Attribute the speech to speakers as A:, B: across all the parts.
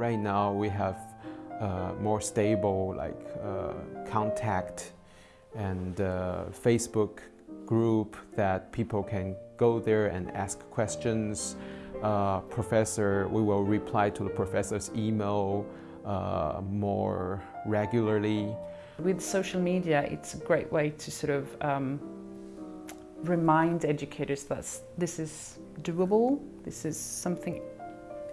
A: Right now we have uh, more stable like uh, contact and uh, Facebook group that people can go there and ask questions. Uh, professor, we will reply to the professor's email uh, more regularly.
B: With social media, it's a great way to sort of um, remind educators that this is doable, this is something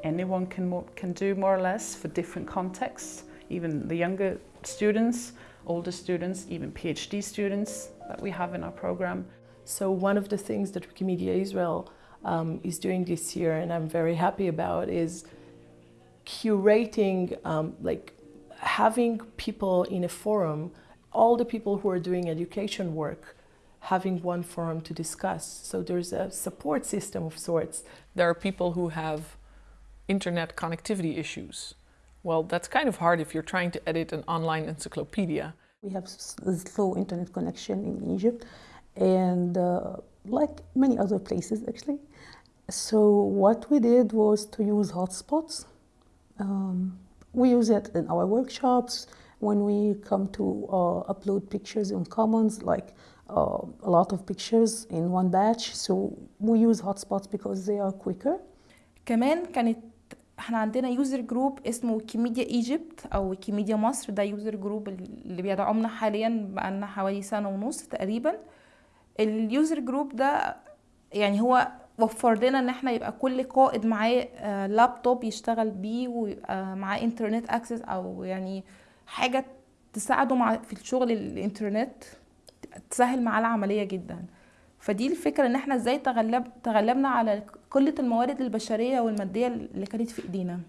B: anyone can, more, can do more or less for different contexts, even the younger students, older students, even PhD students that we have in our program.
C: So one of the things that Wikimedia Israel um, is doing this year, and I'm very happy about, is curating, um, like having people in a forum, all the people who are doing education work, having one forum to discuss. So there's a support system of sorts.
D: There are people who have internet connectivity issues. Well, that's kind of hard if you're trying to edit an online encyclopedia.
E: We have slow internet connection in Egypt and uh, like many other places actually. So what we did was to use hotspots. Um, we use it in our workshops when we come to uh, upload pictures on Commons, like uh, a lot of pictures in one batch. So we use hotspots because they are quicker.
F: كمان كانت إحنا عندنا يوزر جروب اسمه ويكيميديا ايجيبت أو ويكيميديا مصر ده يوزر جروب اللي بيدعمنا حاليا بقالنا حوالي سنة ونص تقريبا. اليوزر جروب ده يعني هو وفر لنا إن إحنا يبقى كل قائد معاه لابتوب يشتغل بيه ويبقى معاه انترنت اكسس أو يعني حاجة تساعده مع في الشغل الانترنت تسهل معاه العملية جدا. فدي الفكرة إن إحنا إزاي تغلب تغلبنا على قلة الموارد البشرية والمادية اللي كانت في إيدينا.